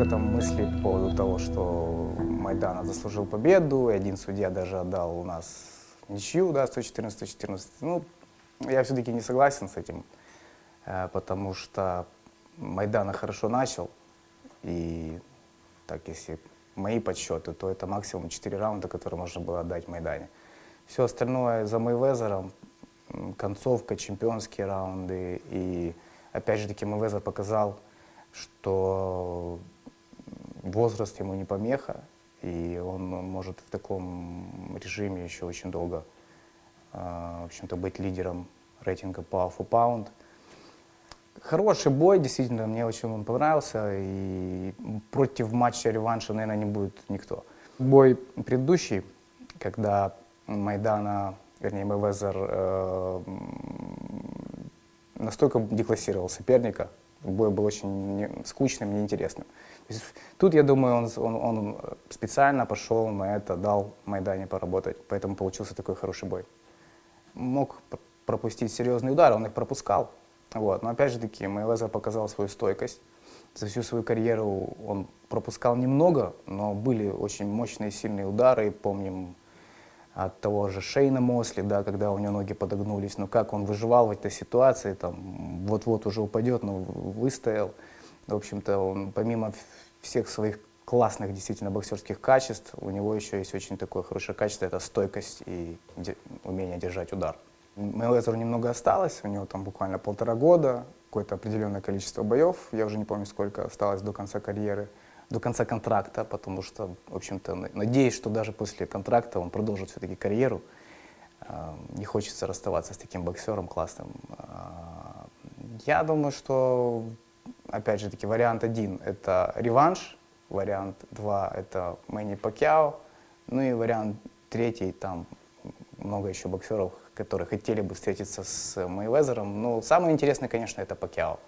много там мыслей по поводу того, что Майдана заслужил победу, и один судья даже отдал у нас ничью, да, 114-114. Ну, я все-таки не согласен с этим, э, потому что Майдана хорошо начал, и так, если мои подсчеты, то это максимум 4 раунда, которые можно было отдать Майдане. Все остальное за Мейвезером, концовка, чемпионские раунды. И опять же таки Мейвезер показал, что возраст ему не помеха, и он может в таком режиме еще очень долго, а, в общем-то, быть лидером рейтинга Power for Pound. Хороший бой, действительно, мне очень он понравился, и против матча реванша, наверное, не будет никто. Бой предыдущий, когда Майдана, вернее, Мэйвезер э, настолько деклассировал соперника, бой был очень не, скучным, неинтересным. тут, я думаю, он, он, он специально пошел на это, дал Майдане поработать, поэтому получился такой хороший бой. Мог пропустить серьезный удар, он их пропускал, вот. Но опять же таки, Мейлезер показал свою стойкость. За всю свою карьеру он пропускал немного, но были очень мощные, сильные удары. Помним от того же Шейна Мосли, да, когда у него ноги подогнулись. Но как он выживал в этой ситуации, там вот-вот уже упадет, но выстоял. В общем-то, он помимо всех своих классных действительно боксерских качеств, у него еще есть очень такое хорошее качество, это стойкость и умение держать удар. Мейлезеру немного осталось, у него там буквально полтора года, какое-то определенное количество боев, я уже не помню, сколько осталось до конца карьеры, до конца контракта, потому что, в общем-то, надеюсь, что даже после контракта он продолжит все-таки карьеру. А, не хочется расставаться с таким боксером классным. А, я думаю, что, опять же таки, вариант один – это реванш, вариант два – это Мэнни Пакьяо, ну и вариант третий, там много еще боксеров, которые хотели бы встретиться с Мейвезером. Но самое интересное, конечно, это Пакьяо.